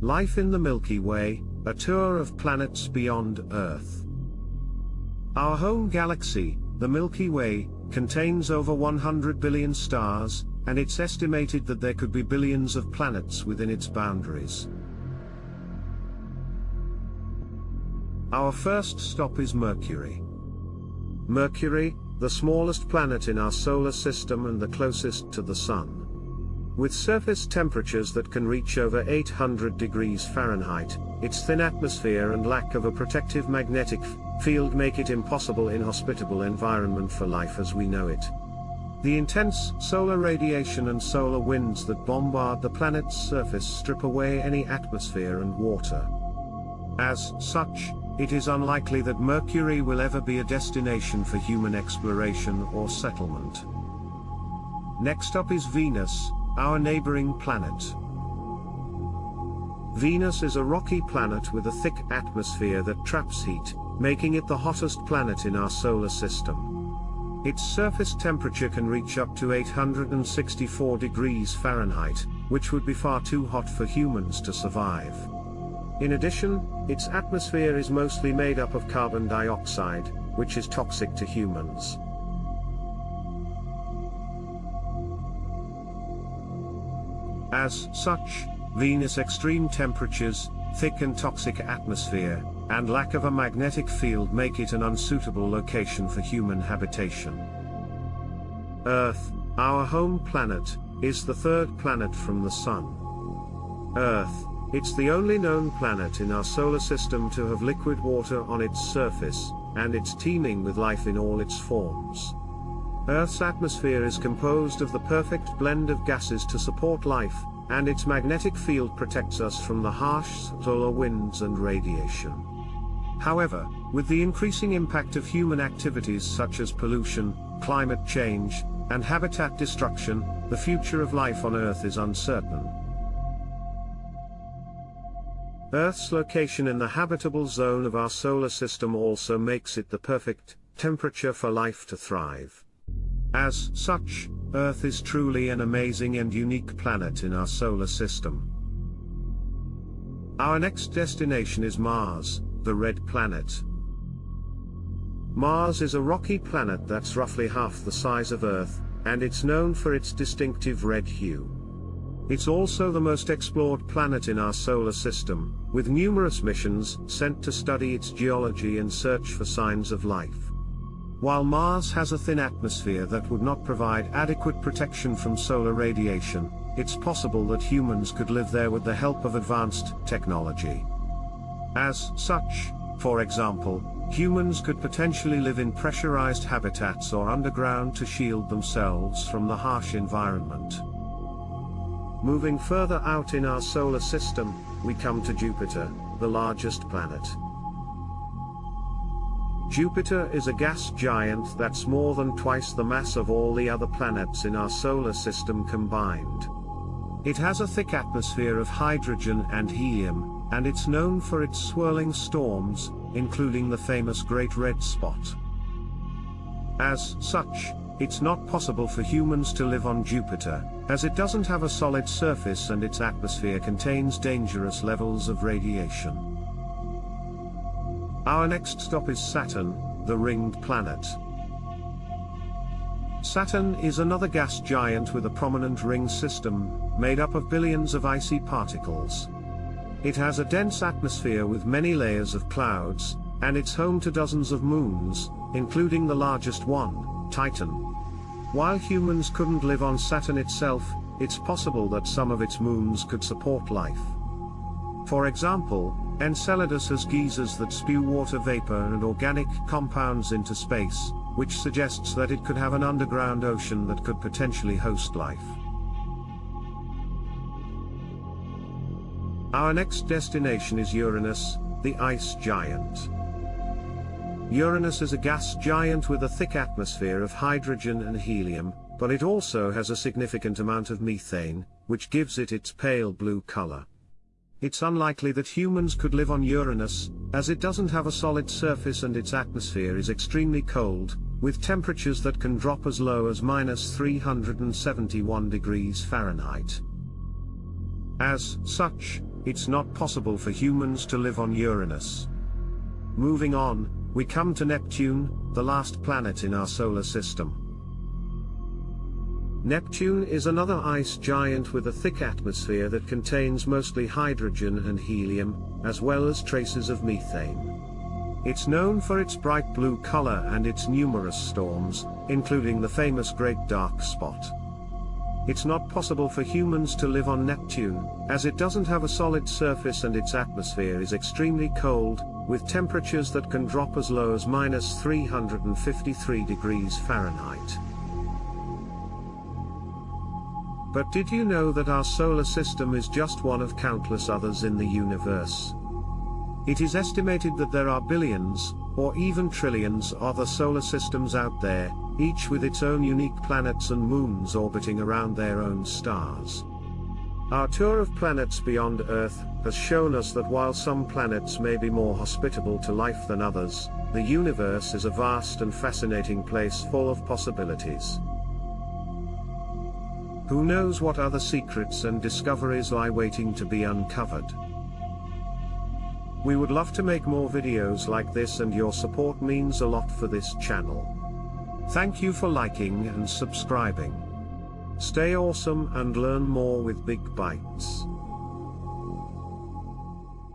Life in the Milky Way, a tour of planets beyond Earth. Our home galaxy, the Milky Way, contains over 100 billion stars, and it's estimated that there could be billions of planets within its boundaries. Our first stop is Mercury. Mercury, the smallest planet in our solar system and the closest to the Sun. With surface temperatures that can reach over 800 degrees Fahrenheit, its thin atmosphere and lack of a protective magnetic field make it impossible inhospitable environment for life as we know it. The intense solar radiation and solar winds that bombard the planet's surface strip away any atmosphere and water. As such, it is unlikely that Mercury will ever be a destination for human exploration or settlement. Next up is Venus, our neighboring planet. Venus is a rocky planet with a thick atmosphere that traps heat, making it the hottest planet in our solar system. Its surface temperature can reach up to 864 degrees Fahrenheit, which would be far too hot for humans to survive. In addition, its atmosphere is mostly made up of carbon dioxide, which is toxic to humans. As such, Venus' extreme temperatures, thick and toxic atmosphere, and lack of a magnetic field make it an unsuitable location for human habitation. Earth, our home planet, is the third planet from the Sun. Earth, it's the only known planet in our solar system to have liquid water on its surface, and it's teeming with life in all its forms. Earth's atmosphere is composed of the perfect blend of gases to support life, and its magnetic field protects us from the harsh solar winds and radiation. However, with the increasing impact of human activities such as pollution, climate change, and habitat destruction, the future of life on Earth is uncertain. Earth's location in the habitable zone of our solar system also makes it the perfect temperature for life to thrive. As such, Earth is truly an amazing and unique planet in our solar system. Our next destination is Mars, the red planet. Mars is a rocky planet that's roughly half the size of Earth, and it's known for its distinctive red hue. It's also the most explored planet in our solar system, with numerous missions sent to study its geology and search for signs of life. While Mars has a thin atmosphere that would not provide adequate protection from solar radiation, it's possible that humans could live there with the help of advanced technology. As such, for example, humans could potentially live in pressurized habitats or underground to shield themselves from the harsh environment. Moving further out in our solar system, we come to Jupiter, the largest planet. Jupiter is a gas giant that's more than twice the mass of all the other planets in our solar system combined. It has a thick atmosphere of hydrogen and helium, and it's known for its swirling storms, including the famous Great Red Spot. As such, it's not possible for humans to live on Jupiter, as it doesn't have a solid surface and its atmosphere contains dangerous levels of radiation. Our next stop is Saturn, the ringed planet. Saturn is another gas giant with a prominent ring system, made up of billions of icy particles. It has a dense atmosphere with many layers of clouds, and it's home to dozens of moons, including the largest one, Titan. While humans couldn't live on Saturn itself, it's possible that some of its moons could support life. For example, Enceladus has geysers that spew water vapor and organic compounds into space, which suggests that it could have an underground ocean that could potentially host life. Our next destination is Uranus, the ice giant. Uranus is a gas giant with a thick atmosphere of hydrogen and helium, but it also has a significant amount of methane, which gives it its pale blue color. It's unlikely that humans could live on Uranus, as it doesn't have a solid surface and its atmosphere is extremely cold, with temperatures that can drop as low as minus 371 degrees Fahrenheit. As such, it's not possible for humans to live on Uranus. Moving on, we come to Neptune, the last planet in our solar system. Neptune is another ice giant with a thick atmosphere that contains mostly hydrogen and helium, as well as traces of methane. It's known for its bright blue color and its numerous storms, including the famous Great Dark Spot. It's not possible for humans to live on Neptune, as it doesn't have a solid surface and its atmosphere is extremely cold, with temperatures that can drop as low as minus 353 degrees Fahrenheit. But did you know that our solar system is just one of countless others in the universe? It is estimated that there are billions, or even trillions other solar systems out there, each with its own unique planets and moons orbiting around their own stars. Our tour of planets beyond Earth has shown us that while some planets may be more hospitable to life than others, the universe is a vast and fascinating place full of possibilities. Who knows what other secrets and discoveries lie waiting to be uncovered. We would love to make more videos like this and your support means a lot for this channel. Thank you for liking and subscribing. Stay awesome and learn more with Big Bytes.